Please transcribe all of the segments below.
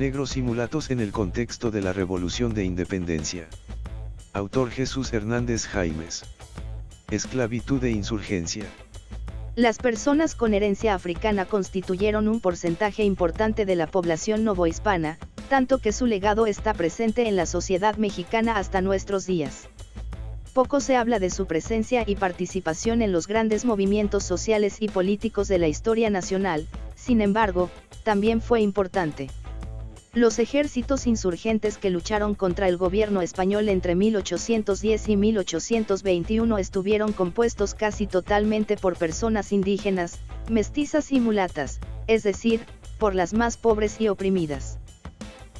Negros y mulatos en el contexto de la Revolución de Independencia. Autor Jesús Hernández Jaimes. Esclavitud e insurgencia. Las personas con herencia africana constituyeron un porcentaje importante de la población novohispana, tanto que su legado está presente en la sociedad mexicana hasta nuestros días. Poco se habla de su presencia y participación en los grandes movimientos sociales y políticos de la historia nacional, sin embargo, también fue importante. Los ejércitos insurgentes que lucharon contra el gobierno español entre 1810 y 1821 estuvieron compuestos casi totalmente por personas indígenas, mestizas y mulatas, es decir, por las más pobres y oprimidas.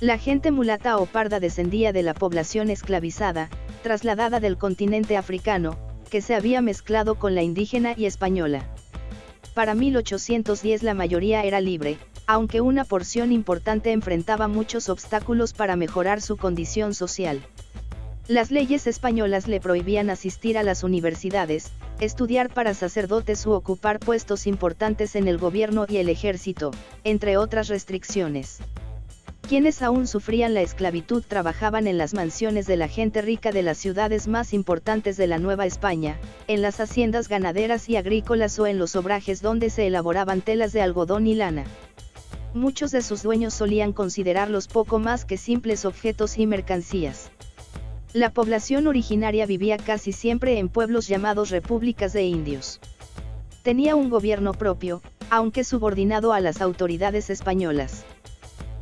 La gente mulata o parda descendía de la población esclavizada, trasladada del continente africano, que se había mezclado con la indígena y española. Para 1810 la mayoría era libre, aunque una porción importante enfrentaba muchos obstáculos para mejorar su condición social. Las leyes españolas le prohibían asistir a las universidades, estudiar para sacerdotes u ocupar puestos importantes en el gobierno y el ejército, entre otras restricciones. Quienes aún sufrían la esclavitud trabajaban en las mansiones de la gente rica de las ciudades más importantes de la Nueva España, en las haciendas ganaderas y agrícolas o en los obrajes donde se elaboraban telas de algodón y lana. Muchos de sus dueños solían considerarlos poco más que simples objetos y mercancías. La población originaria vivía casi siempre en pueblos llamados repúblicas de indios. Tenía un gobierno propio, aunque subordinado a las autoridades españolas.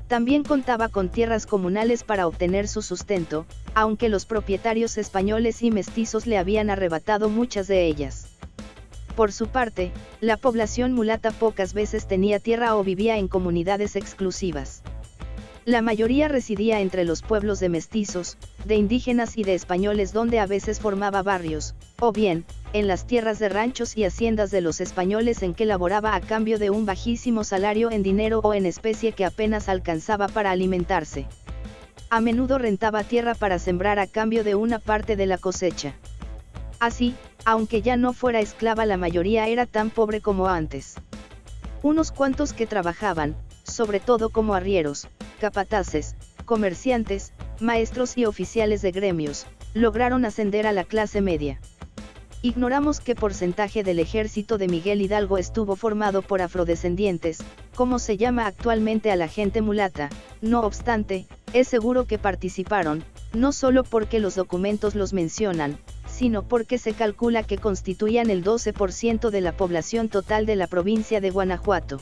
También contaba con tierras comunales para obtener su sustento, aunque los propietarios españoles y mestizos le habían arrebatado muchas de ellas. Por su parte, la población mulata pocas veces tenía tierra o vivía en comunidades exclusivas. La mayoría residía entre los pueblos de mestizos, de indígenas y de españoles donde a veces formaba barrios, o bien, en las tierras de ranchos y haciendas de los españoles en que laboraba a cambio de un bajísimo salario en dinero o en especie que apenas alcanzaba para alimentarse. A menudo rentaba tierra para sembrar a cambio de una parte de la cosecha. Así, aunque ya no fuera esclava la mayoría era tan pobre como antes. Unos cuantos que trabajaban, sobre todo como arrieros, capataces, comerciantes, maestros y oficiales de gremios, lograron ascender a la clase media. Ignoramos qué porcentaje del ejército de Miguel Hidalgo estuvo formado por afrodescendientes, como se llama actualmente a la gente mulata, no obstante, es seguro que participaron, no solo porque los documentos los mencionan, sino porque se calcula que constituían el 12% de la población total de la provincia de Guanajuato.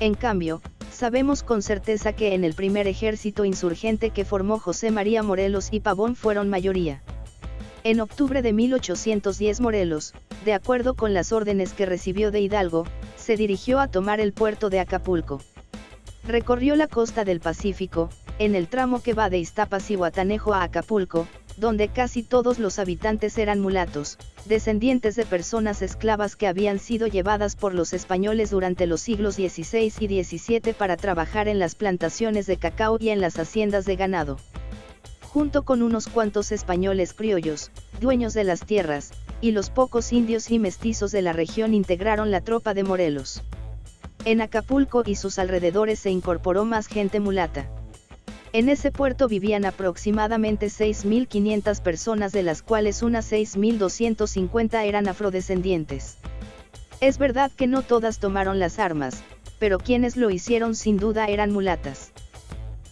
En cambio, sabemos con certeza que en el primer ejército insurgente que formó José María Morelos y Pavón fueron mayoría. En octubre de 1810 Morelos, de acuerdo con las órdenes que recibió de Hidalgo, se dirigió a tomar el puerto de Acapulco. Recorrió la costa del Pacífico, en el tramo que va de Iztapas y Guatanejo a Acapulco, donde casi todos los habitantes eran mulatos, descendientes de personas esclavas que habían sido llevadas por los españoles durante los siglos XVI y XVII para trabajar en las plantaciones de cacao y en las haciendas de ganado junto con unos cuantos españoles criollos, dueños de las tierras, y los pocos indios y mestizos de la región integraron la tropa de Morelos. En Acapulco y sus alrededores se incorporó más gente mulata. En ese puerto vivían aproximadamente 6.500 personas de las cuales unas 6.250 eran afrodescendientes. Es verdad que no todas tomaron las armas, pero quienes lo hicieron sin duda eran mulatas.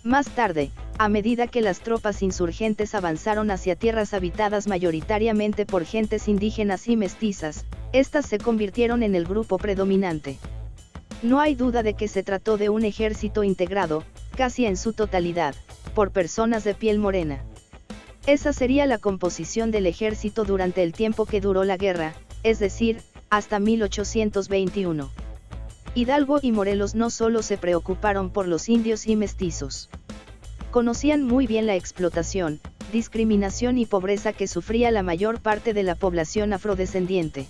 Más tarde, a medida que las tropas insurgentes avanzaron hacia tierras habitadas mayoritariamente por gentes indígenas y mestizas, estas se convirtieron en el grupo predominante. No hay duda de que se trató de un ejército integrado, casi en su totalidad, por personas de piel morena. Esa sería la composición del ejército durante el tiempo que duró la guerra, es decir, hasta 1821. Hidalgo y Morelos no solo se preocuparon por los indios y mestizos conocían muy bien la explotación, discriminación y pobreza que sufría la mayor parte de la población afrodescendiente.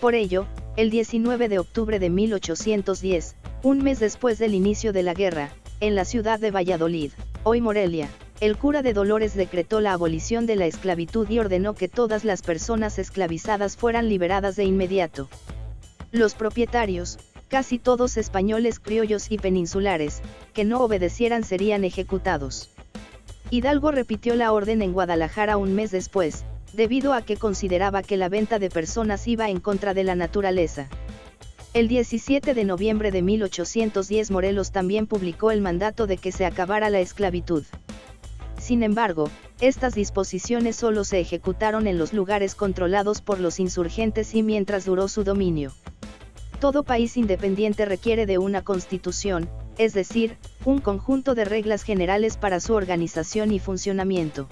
Por ello, el 19 de octubre de 1810, un mes después del inicio de la guerra, en la ciudad de Valladolid, hoy Morelia, el cura de Dolores decretó la abolición de la esclavitud y ordenó que todas las personas esclavizadas fueran liberadas de inmediato. Los propietarios, casi todos españoles criollos y peninsulares, que no obedecieran serían ejecutados. Hidalgo repitió la orden en Guadalajara un mes después, debido a que consideraba que la venta de personas iba en contra de la naturaleza. El 17 de noviembre de 1810 Morelos también publicó el mandato de que se acabara la esclavitud. Sin embargo, estas disposiciones solo se ejecutaron en los lugares controlados por los insurgentes y mientras duró su dominio. Todo país independiente requiere de una constitución, es decir, un conjunto de reglas generales para su organización y funcionamiento.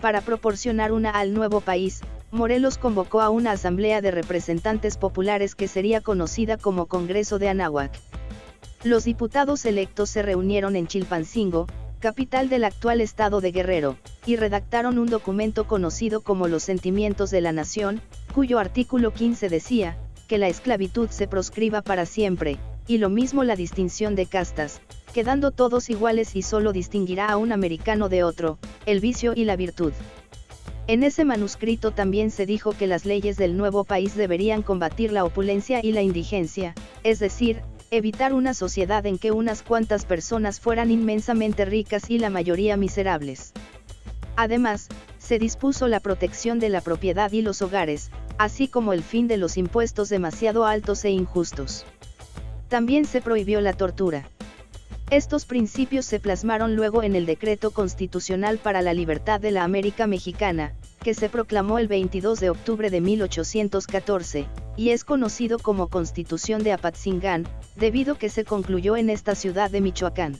Para proporcionar una al nuevo país, Morelos convocó a una asamblea de representantes populares que sería conocida como Congreso de Anáhuac. Los diputados electos se reunieron en Chilpancingo, capital del actual estado de Guerrero, y redactaron un documento conocido como Los Sentimientos de la Nación, cuyo artículo 15 decía, que la esclavitud se proscriba para siempre, y lo mismo la distinción de castas, quedando todos iguales y solo distinguirá a un americano de otro, el vicio y la virtud. En ese manuscrito también se dijo que las leyes del nuevo país deberían combatir la opulencia y la indigencia, es decir, evitar una sociedad en que unas cuantas personas fueran inmensamente ricas y la mayoría miserables. Además, se dispuso la protección de la propiedad y los hogares, así como el fin de los impuestos demasiado altos e injustos. También se prohibió la tortura. Estos principios se plasmaron luego en el Decreto Constitucional para la Libertad de la América Mexicana, que se proclamó el 22 de octubre de 1814, y es conocido como Constitución de Apatzingán, debido que se concluyó en esta ciudad de Michoacán.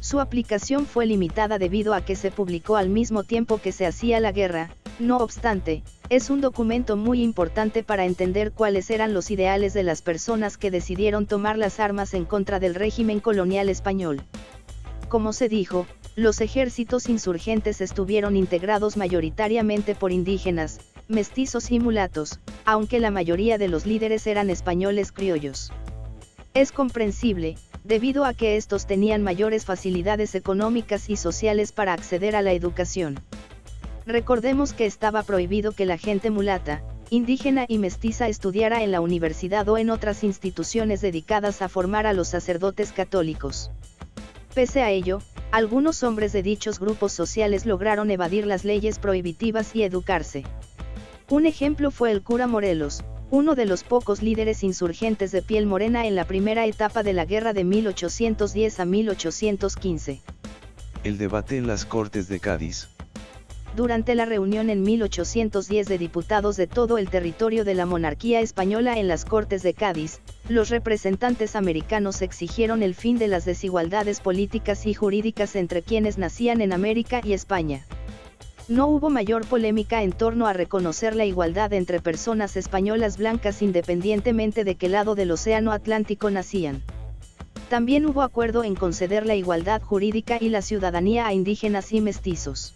Su aplicación fue limitada debido a que se publicó al mismo tiempo que se hacía la guerra, no obstante, es un documento muy importante para entender cuáles eran los ideales de las personas que decidieron tomar las armas en contra del régimen colonial español. Como se dijo, los ejércitos insurgentes estuvieron integrados mayoritariamente por indígenas, mestizos y mulatos, aunque la mayoría de los líderes eran españoles criollos. Es comprensible, debido a que estos tenían mayores facilidades económicas y sociales para acceder a la educación. Recordemos que estaba prohibido que la gente mulata, indígena y mestiza estudiara en la universidad o en otras instituciones dedicadas a formar a los sacerdotes católicos. Pese a ello, algunos hombres de dichos grupos sociales lograron evadir las leyes prohibitivas y educarse. Un ejemplo fue el cura Morelos, uno de los pocos líderes insurgentes de piel morena en la primera etapa de la guerra de 1810 a 1815. El debate en las Cortes de Cádiz, durante la reunión en 1810 de diputados de todo el territorio de la monarquía española en las Cortes de Cádiz, los representantes americanos exigieron el fin de las desigualdades políticas y jurídicas entre quienes nacían en América y España. No hubo mayor polémica en torno a reconocer la igualdad entre personas españolas blancas independientemente de qué lado del Océano Atlántico nacían. También hubo acuerdo en conceder la igualdad jurídica y la ciudadanía a indígenas y mestizos.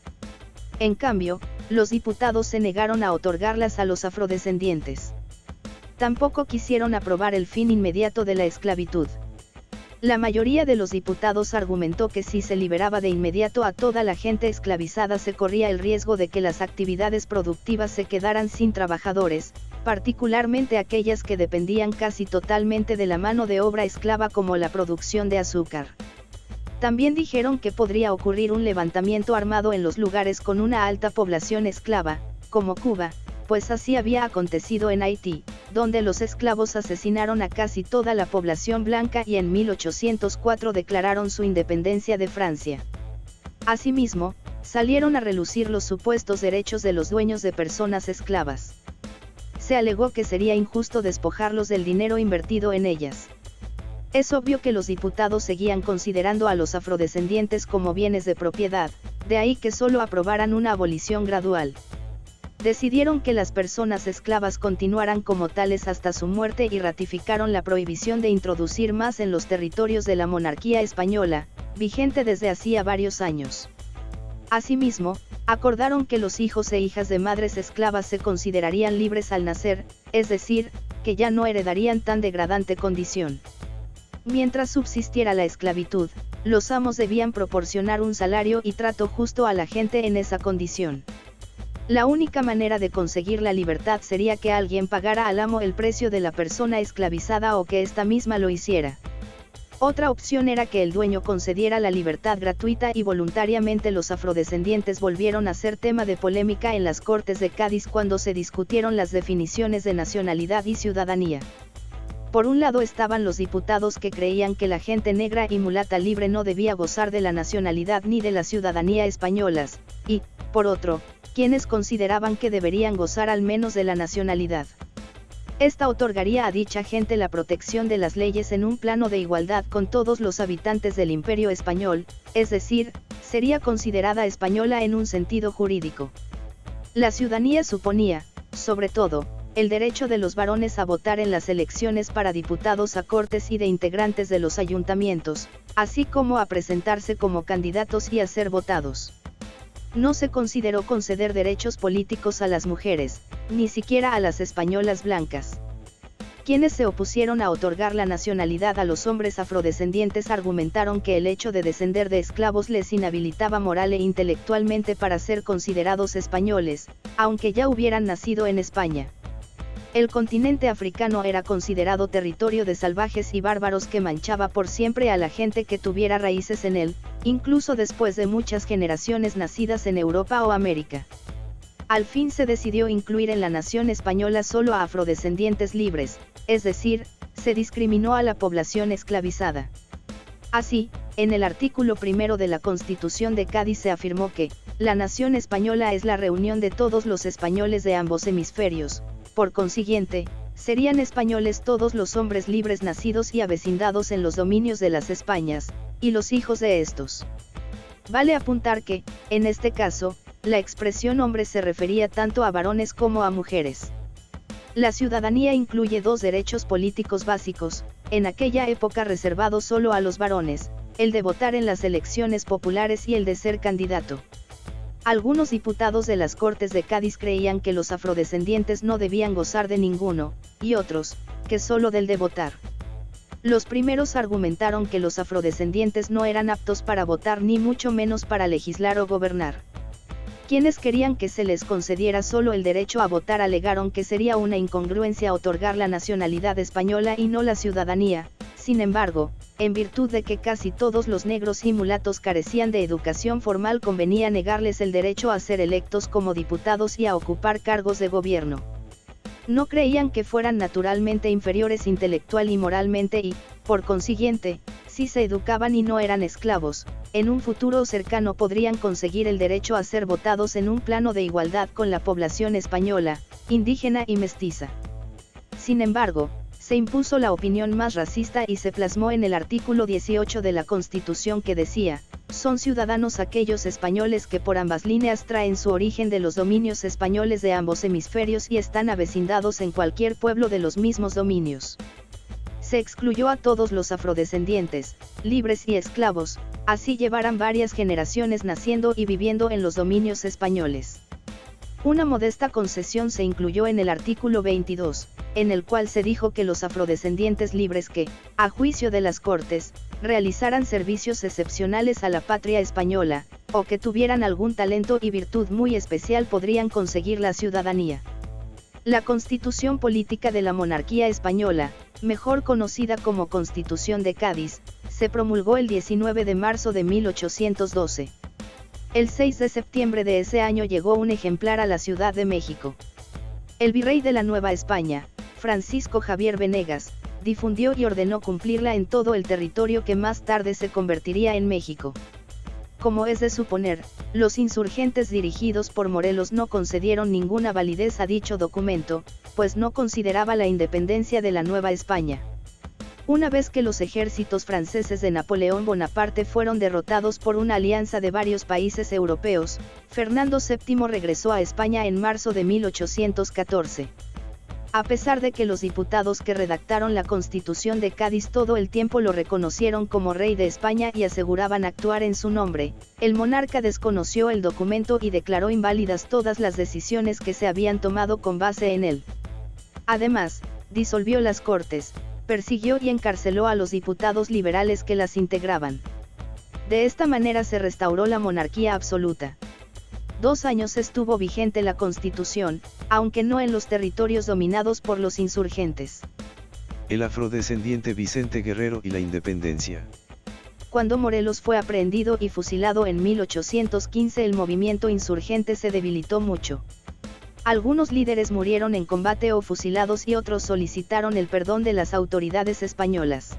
En cambio, los diputados se negaron a otorgarlas a los afrodescendientes. Tampoco quisieron aprobar el fin inmediato de la esclavitud. La mayoría de los diputados argumentó que si se liberaba de inmediato a toda la gente esclavizada se corría el riesgo de que las actividades productivas se quedaran sin trabajadores, particularmente aquellas que dependían casi totalmente de la mano de obra esclava como la producción de azúcar. También dijeron que podría ocurrir un levantamiento armado en los lugares con una alta población esclava, como Cuba, pues así había acontecido en Haití, donde los esclavos asesinaron a casi toda la población blanca y en 1804 declararon su independencia de Francia. Asimismo, salieron a relucir los supuestos derechos de los dueños de personas esclavas. Se alegó que sería injusto despojarlos del dinero invertido en ellas. Es obvio que los diputados seguían considerando a los afrodescendientes como bienes de propiedad, de ahí que solo aprobaran una abolición gradual. Decidieron que las personas esclavas continuaran como tales hasta su muerte y ratificaron la prohibición de introducir más en los territorios de la monarquía española, vigente desde hacía varios años. Asimismo, acordaron que los hijos e hijas de madres esclavas se considerarían libres al nacer, es decir, que ya no heredarían tan degradante condición. Mientras subsistiera la esclavitud, los amos debían proporcionar un salario y trato justo a la gente en esa condición. La única manera de conseguir la libertad sería que alguien pagara al amo el precio de la persona esclavizada o que ésta misma lo hiciera. Otra opción era que el dueño concediera la libertad gratuita y voluntariamente los afrodescendientes volvieron a ser tema de polémica en las Cortes de Cádiz cuando se discutieron las definiciones de nacionalidad y ciudadanía. Por un lado estaban los diputados que creían que la gente negra y mulata libre no debía gozar de la nacionalidad ni de la ciudadanía españolas, y, por otro, quienes consideraban que deberían gozar al menos de la nacionalidad. Esta otorgaría a dicha gente la protección de las leyes en un plano de igualdad con todos los habitantes del imperio español, es decir, sería considerada española en un sentido jurídico. La ciudadanía suponía, sobre todo, el derecho de los varones a votar en las elecciones para diputados a cortes y de integrantes de los ayuntamientos, así como a presentarse como candidatos y a ser votados. No se consideró conceder derechos políticos a las mujeres, ni siquiera a las españolas blancas. Quienes se opusieron a otorgar la nacionalidad a los hombres afrodescendientes argumentaron que el hecho de descender de esclavos les inhabilitaba moral e intelectualmente para ser considerados españoles, aunque ya hubieran nacido en España. El continente africano era considerado territorio de salvajes y bárbaros que manchaba por siempre a la gente que tuviera raíces en él, incluso después de muchas generaciones nacidas en Europa o América. Al fin se decidió incluir en la nación española solo a afrodescendientes libres, es decir, se discriminó a la población esclavizada. Así, en el artículo primero de la Constitución de Cádiz se afirmó que, la nación española es la reunión de todos los españoles de ambos hemisferios, por consiguiente, serían españoles todos los hombres libres nacidos y avecindados en los dominios de las Españas, y los hijos de estos. Vale apuntar que, en este caso, la expresión hombre se refería tanto a varones como a mujeres. La ciudadanía incluye dos derechos políticos básicos, en aquella época reservados solo a los varones, el de votar en las elecciones populares y el de ser candidato. Algunos diputados de las Cortes de Cádiz creían que los afrodescendientes no debían gozar de ninguno, y otros, que solo del de votar. Los primeros argumentaron que los afrodescendientes no eran aptos para votar ni mucho menos para legislar o gobernar. Quienes querían que se les concediera solo el derecho a votar alegaron que sería una incongruencia otorgar la nacionalidad española y no la ciudadanía, sin embargo, en virtud de que casi todos los negros y mulatos carecían de educación formal convenía negarles el derecho a ser electos como diputados y a ocupar cargos de gobierno. No creían que fueran naturalmente inferiores intelectual y moralmente y, por consiguiente, si se educaban y no eran esclavos, en un futuro cercano podrían conseguir el derecho a ser votados en un plano de igualdad con la población española, indígena y mestiza. Sin embargo, se impuso la opinión más racista y se plasmó en el artículo 18 de la Constitución que decía, son ciudadanos aquellos españoles que por ambas líneas traen su origen de los dominios españoles de ambos hemisferios y están avecindados en cualquier pueblo de los mismos dominios. Se excluyó a todos los afrodescendientes, libres y esclavos, así llevaran varias generaciones naciendo y viviendo en los dominios españoles. Una modesta concesión se incluyó en el artículo 22, en el cual se dijo que los afrodescendientes libres que, a juicio de las Cortes, realizaran servicios excepcionales a la patria española, o que tuvieran algún talento y virtud muy especial podrían conseguir la ciudadanía. La Constitución Política de la Monarquía Española, mejor conocida como Constitución de Cádiz, se promulgó el 19 de marzo de 1812. El 6 de septiembre de ese año llegó un ejemplar a la Ciudad de México. El virrey de la Nueva España, Francisco Javier Venegas, difundió y ordenó cumplirla en todo el territorio que más tarde se convertiría en México. Como es de suponer, los insurgentes dirigidos por Morelos no concedieron ninguna validez a dicho documento, pues no consideraba la independencia de la Nueva España. Una vez que los ejércitos franceses de Napoleón Bonaparte fueron derrotados por una alianza de varios países europeos, Fernando VII regresó a España en marzo de 1814. A pesar de que los diputados que redactaron la Constitución de Cádiz todo el tiempo lo reconocieron como rey de España y aseguraban actuar en su nombre, el monarca desconoció el documento y declaró inválidas todas las decisiones que se habían tomado con base en él. Además, disolvió las Cortes, persiguió y encarceló a los diputados liberales que las integraban. De esta manera se restauró la monarquía absoluta. Dos años estuvo vigente la constitución, aunque no en los territorios dominados por los insurgentes. El afrodescendiente Vicente Guerrero y la independencia. Cuando Morelos fue aprehendido y fusilado en 1815 el movimiento insurgente se debilitó mucho. Algunos líderes murieron en combate o fusilados y otros solicitaron el perdón de las autoridades españolas.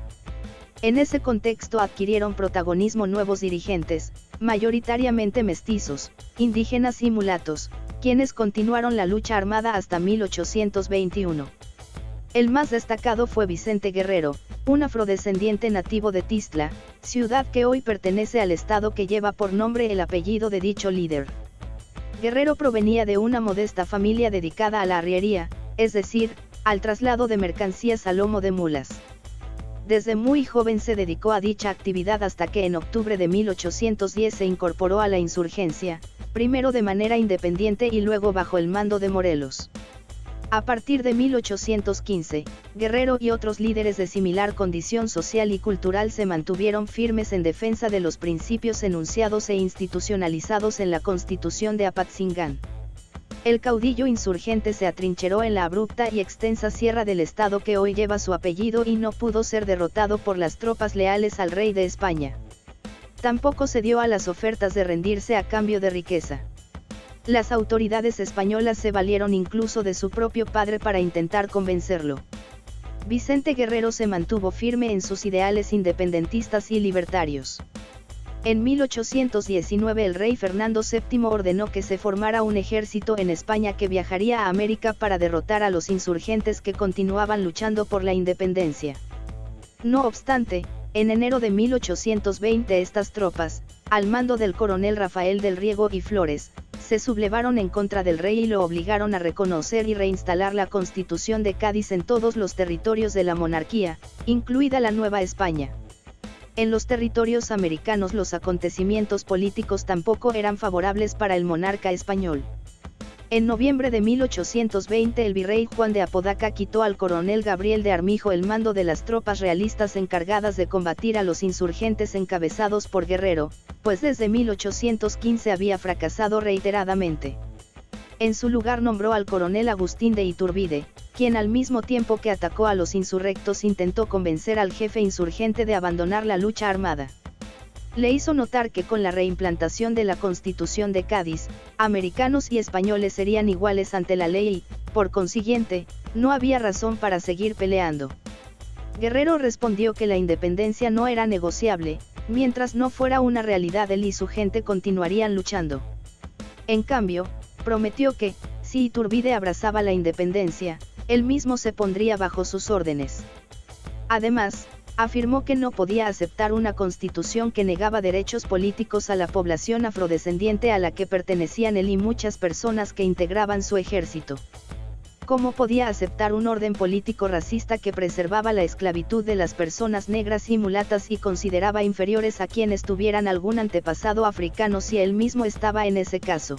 En ese contexto adquirieron protagonismo nuevos dirigentes, mayoritariamente mestizos, indígenas y mulatos, quienes continuaron la lucha armada hasta 1821. El más destacado fue Vicente Guerrero, un afrodescendiente nativo de Tistla, ciudad que hoy pertenece al estado que lleva por nombre el apellido de dicho líder. Guerrero provenía de una modesta familia dedicada a la arriería, es decir, al traslado de mercancías a lomo de mulas. Desde muy joven se dedicó a dicha actividad hasta que en octubre de 1810 se incorporó a la insurgencia, primero de manera independiente y luego bajo el mando de Morelos. A partir de 1815, Guerrero y otros líderes de similar condición social y cultural se mantuvieron firmes en defensa de los principios enunciados e institucionalizados en la Constitución de Apatzingán. El caudillo insurgente se atrincheró en la abrupta y extensa sierra del estado que hoy lleva su apellido y no pudo ser derrotado por las tropas leales al rey de España. Tampoco se dio a las ofertas de rendirse a cambio de riqueza. Las autoridades españolas se valieron incluso de su propio padre para intentar convencerlo. Vicente Guerrero se mantuvo firme en sus ideales independentistas y libertarios. En 1819 el rey Fernando VII ordenó que se formara un ejército en España que viajaría a América para derrotar a los insurgentes que continuaban luchando por la independencia. No obstante, en enero de 1820 estas tropas, al mando del coronel Rafael del Riego y Flores, se sublevaron en contra del rey y lo obligaron a reconocer y reinstalar la Constitución de Cádiz en todos los territorios de la monarquía, incluida la Nueva España. En los territorios americanos los acontecimientos políticos tampoco eran favorables para el monarca español. En noviembre de 1820 el virrey Juan de Apodaca quitó al coronel Gabriel de Armijo el mando de las tropas realistas encargadas de combatir a los insurgentes encabezados por Guerrero, pues desde 1815 había fracasado reiteradamente. En su lugar nombró al coronel Agustín de Iturbide, quien al mismo tiempo que atacó a los insurrectos intentó convencer al jefe insurgente de abandonar la lucha armada. Le hizo notar que con la reimplantación de la Constitución de Cádiz, americanos y españoles serían iguales ante la ley y, por consiguiente, no había razón para seguir peleando. Guerrero respondió que la independencia no era negociable, mientras no fuera una realidad él y su gente continuarían luchando. En cambio, prometió que, si Iturbide abrazaba la independencia, él mismo se pondría bajo sus órdenes. Además, afirmó que no podía aceptar una constitución que negaba derechos políticos a la población afrodescendiente a la que pertenecían él y muchas personas que integraban su ejército. ¿Cómo podía aceptar un orden político racista que preservaba la esclavitud de las personas negras y mulatas y consideraba inferiores a quienes tuvieran algún antepasado africano si él mismo estaba en ese caso?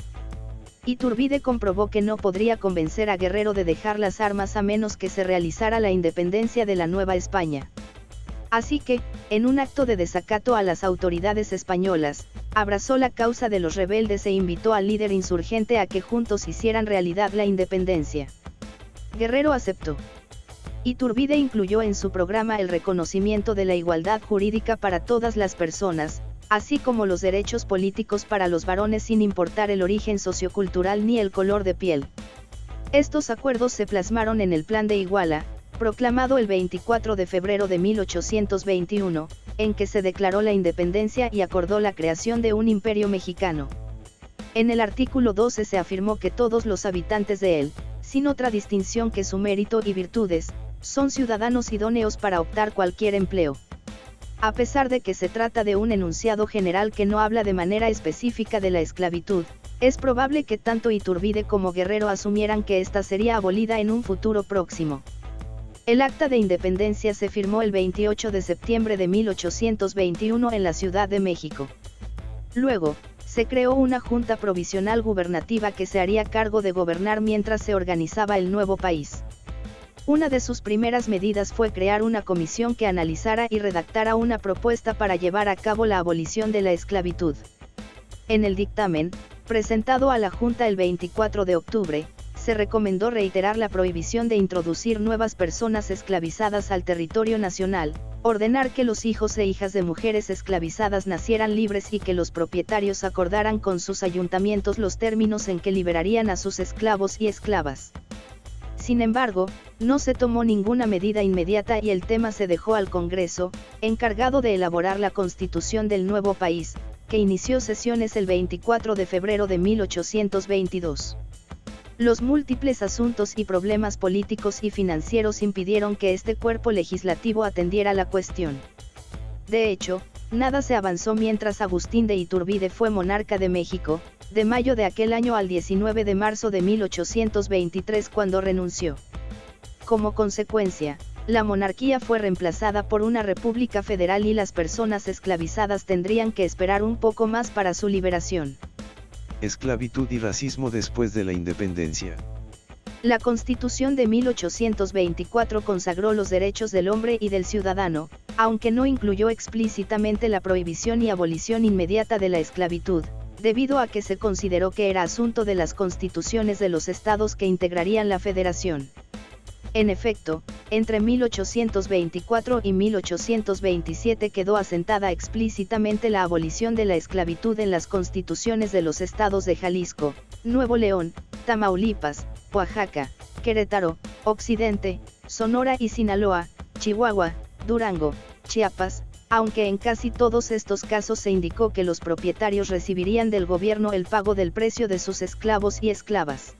Iturbide comprobó que no podría convencer a Guerrero de dejar las armas a menos que se realizara la independencia de la Nueva España. Así que, en un acto de desacato a las autoridades españolas, abrazó la causa de los rebeldes e invitó al líder insurgente a que juntos hicieran realidad la independencia. Guerrero aceptó. Iturbide incluyó en su programa el reconocimiento de la igualdad jurídica para todas las personas, así como los derechos políticos para los varones sin importar el origen sociocultural ni el color de piel. Estos acuerdos se plasmaron en el Plan de Iguala, proclamado el 24 de febrero de 1821, en que se declaró la independencia y acordó la creación de un imperio mexicano. En el artículo 12 se afirmó que todos los habitantes de él, sin otra distinción que su mérito y virtudes, son ciudadanos idóneos para optar cualquier empleo. A pesar de que se trata de un enunciado general que no habla de manera específica de la esclavitud, es probable que tanto Iturbide como Guerrero asumieran que ésta sería abolida en un futuro próximo. El acta de independencia se firmó el 28 de septiembre de 1821 en la Ciudad de México. Luego, se creó una junta provisional gubernativa que se haría cargo de gobernar mientras se organizaba el nuevo país. Una de sus primeras medidas fue crear una comisión que analizara y redactara una propuesta para llevar a cabo la abolición de la esclavitud. En el dictamen, presentado a la Junta el 24 de octubre, se recomendó reiterar la prohibición de introducir nuevas personas esclavizadas al territorio nacional, ordenar que los hijos e hijas de mujeres esclavizadas nacieran libres y que los propietarios acordaran con sus ayuntamientos los términos en que liberarían a sus esclavos y esclavas. Sin embargo, no se tomó ninguna medida inmediata y el tema se dejó al Congreso, encargado de elaborar la constitución del nuevo país, que inició sesiones el 24 de febrero de 1822. Los múltiples asuntos y problemas políticos y financieros impidieron que este cuerpo legislativo atendiera la cuestión. De hecho, nada se avanzó mientras Agustín de Iturbide fue monarca de México, de mayo de aquel año al 19 de marzo de 1823 cuando renunció. Como consecuencia, la monarquía fue reemplazada por una república federal y las personas esclavizadas tendrían que esperar un poco más para su liberación. Esclavitud y racismo después de la independencia. La Constitución de 1824 consagró los derechos del hombre y del ciudadano, aunque no incluyó explícitamente la prohibición y abolición inmediata de la esclavitud, debido a que se consideró que era asunto de las constituciones de los estados que integrarían la federación. En efecto, entre 1824 y 1827 quedó asentada explícitamente la abolición de la esclavitud en las constituciones de los estados de Jalisco, Nuevo León, Tamaulipas, Oaxaca, Querétaro, Occidente, Sonora y Sinaloa, Chihuahua, Durango, Chiapas, aunque en casi todos estos casos se indicó que los propietarios recibirían del gobierno el pago del precio de sus esclavos y esclavas.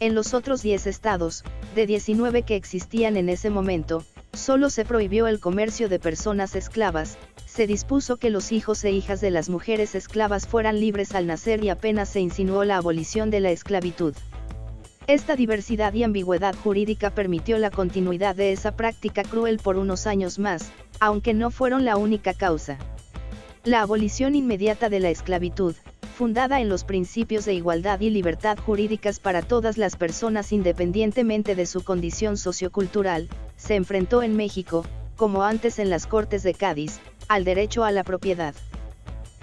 En los otros 10 estados, de 19 que existían en ese momento, solo se prohibió el comercio de personas esclavas, se dispuso que los hijos e hijas de las mujeres esclavas fueran libres al nacer y apenas se insinuó la abolición de la esclavitud. Esta diversidad y ambigüedad jurídica permitió la continuidad de esa práctica cruel por unos años más, aunque no fueron la única causa. La abolición inmediata de la esclavitud, fundada en los principios de igualdad y libertad jurídicas para todas las personas independientemente de su condición sociocultural, se enfrentó en México, como antes en las Cortes de Cádiz, al derecho a la propiedad.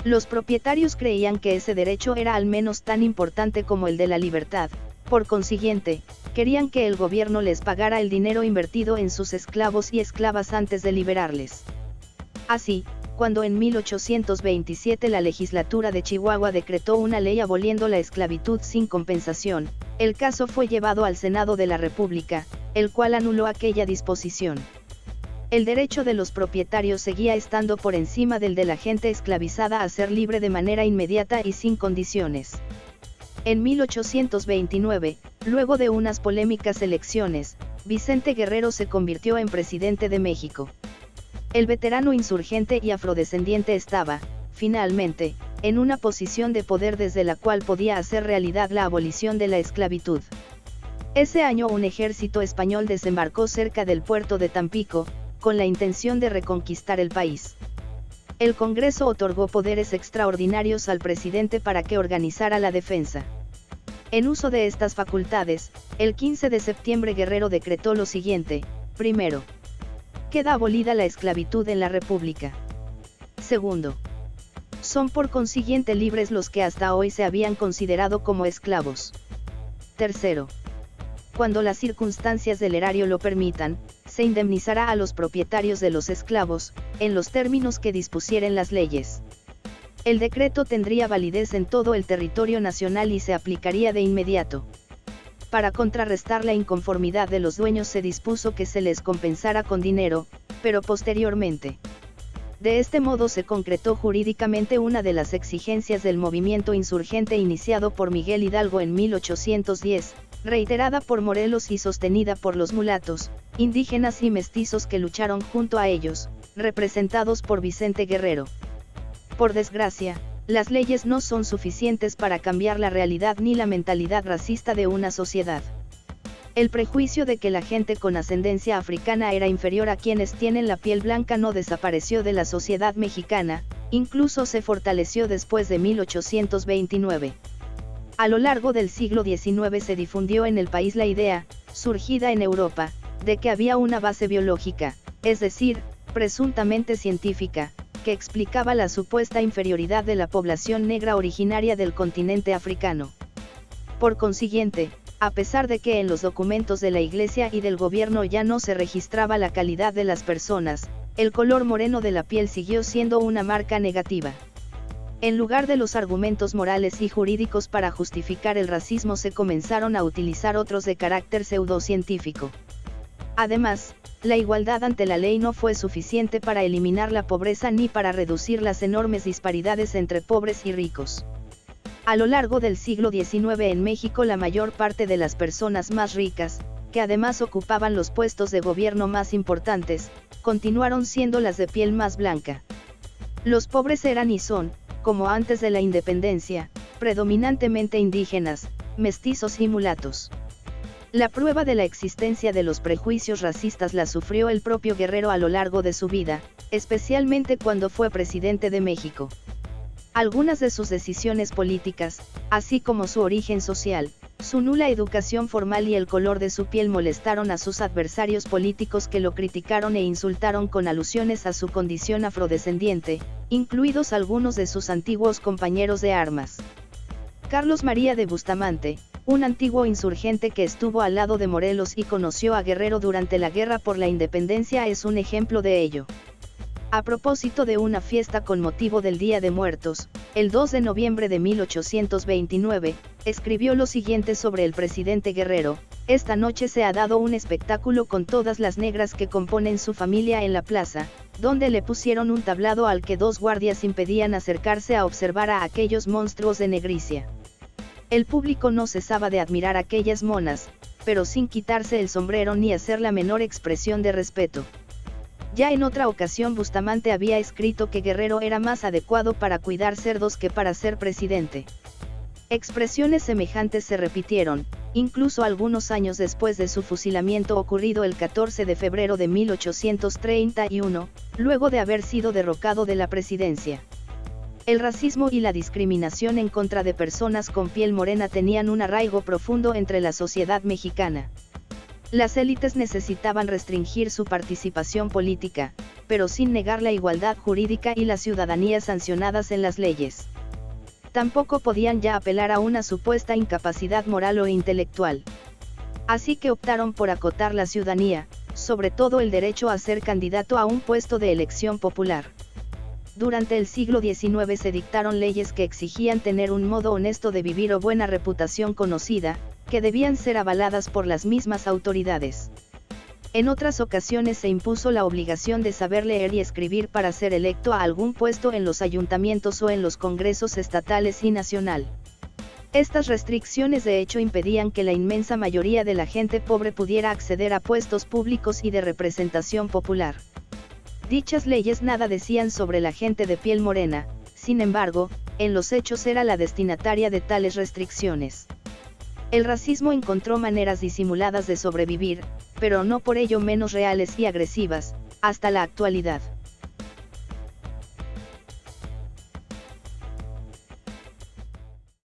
Los propietarios creían que ese derecho era al menos tan importante como el de la libertad, por consiguiente, querían que el gobierno les pagara el dinero invertido en sus esclavos y esclavas antes de liberarles. Así, cuando en 1827 la legislatura de Chihuahua decretó una ley aboliendo la esclavitud sin compensación, el caso fue llevado al Senado de la República, el cual anuló aquella disposición. El derecho de los propietarios seguía estando por encima del de la gente esclavizada a ser libre de manera inmediata y sin condiciones. En 1829, luego de unas polémicas elecciones, Vicente Guerrero se convirtió en presidente de México. El veterano insurgente y afrodescendiente estaba, finalmente, en una posición de poder desde la cual podía hacer realidad la abolición de la esclavitud. Ese año un ejército español desembarcó cerca del puerto de Tampico, con la intención de reconquistar el país. El Congreso otorgó poderes extraordinarios al presidente para que organizara la defensa. En uso de estas facultades, el 15 de septiembre Guerrero decretó lo siguiente, primero, queda abolida la esclavitud en la República. Segundo, son por consiguiente libres los que hasta hoy se habían considerado como esclavos. Tercero, cuando las circunstancias del erario lo permitan, se indemnizará a los propietarios de los esclavos, en los términos que dispusieren las leyes. El decreto tendría validez en todo el territorio nacional y se aplicaría de inmediato. Para contrarrestar la inconformidad de los dueños se dispuso que se les compensara con dinero, pero posteriormente. De este modo se concretó jurídicamente una de las exigencias del movimiento insurgente iniciado por Miguel Hidalgo en 1810, reiterada por Morelos y sostenida por los mulatos, indígenas y mestizos que lucharon junto a ellos, representados por Vicente Guerrero. Por desgracia, las leyes no son suficientes para cambiar la realidad ni la mentalidad racista de una sociedad. El prejuicio de que la gente con ascendencia africana era inferior a quienes tienen la piel blanca no desapareció de la sociedad mexicana, incluso se fortaleció después de 1829. A lo largo del siglo XIX se difundió en el país la idea, surgida en Europa, de que había una base biológica, es decir, presuntamente científica, que explicaba la supuesta inferioridad de la población negra originaria del continente africano. Por consiguiente, a pesar de que en los documentos de la Iglesia y del gobierno ya no se registraba la calidad de las personas, el color moreno de la piel siguió siendo una marca negativa. En lugar de los argumentos morales y jurídicos para justificar el racismo se comenzaron a utilizar otros de carácter pseudocientífico. Además, la igualdad ante la ley no fue suficiente para eliminar la pobreza ni para reducir las enormes disparidades entre pobres y ricos. A lo largo del siglo XIX en México la mayor parte de las personas más ricas, que además ocupaban los puestos de gobierno más importantes, continuaron siendo las de piel más blanca. Los pobres eran y son, como antes de la independencia, predominantemente indígenas, mestizos y mulatos. La prueba de la existencia de los prejuicios racistas la sufrió el propio Guerrero a lo largo de su vida, especialmente cuando fue presidente de México. Algunas de sus decisiones políticas, así como su origen social, su nula educación formal y el color de su piel molestaron a sus adversarios políticos que lo criticaron e insultaron con alusiones a su condición afrodescendiente, incluidos algunos de sus antiguos compañeros de armas. Carlos María de Bustamante, un antiguo insurgente que estuvo al lado de Morelos y conoció a Guerrero durante la Guerra por la Independencia es un ejemplo de ello. A propósito de una fiesta con motivo del Día de Muertos, el 2 de noviembre de 1829, escribió lo siguiente sobre el presidente Guerrero, esta noche se ha dado un espectáculo con todas las negras que componen su familia en la plaza, donde le pusieron un tablado al que dos guardias impedían acercarse a observar a aquellos monstruos de negricia. El público no cesaba de admirar aquellas monas, pero sin quitarse el sombrero ni hacer la menor expresión de respeto. Ya en otra ocasión Bustamante había escrito que Guerrero era más adecuado para cuidar cerdos que para ser presidente. Expresiones semejantes se repitieron, incluso algunos años después de su fusilamiento ocurrido el 14 de febrero de 1831, luego de haber sido derrocado de la presidencia. El racismo y la discriminación en contra de personas con piel morena tenían un arraigo profundo entre la sociedad mexicana. Las élites necesitaban restringir su participación política, pero sin negar la igualdad jurídica y la ciudadanía sancionadas en las leyes. Tampoco podían ya apelar a una supuesta incapacidad moral o intelectual. Así que optaron por acotar la ciudadanía, sobre todo el derecho a ser candidato a un puesto de elección popular. Durante el siglo XIX se dictaron leyes que exigían tener un modo honesto de vivir o buena reputación conocida, que debían ser avaladas por las mismas autoridades. En otras ocasiones se impuso la obligación de saber leer y escribir para ser electo a algún puesto en los ayuntamientos o en los congresos estatales y nacional. Estas restricciones de hecho impedían que la inmensa mayoría de la gente pobre pudiera acceder a puestos públicos y de representación popular. Dichas leyes nada decían sobre la gente de piel morena, sin embargo, en los hechos era la destinataria de tales restricciones. El racismo encontró maneras disimuladas de sobrevivir, pero no por ello menos reales y agresivas, hasta la actualidad.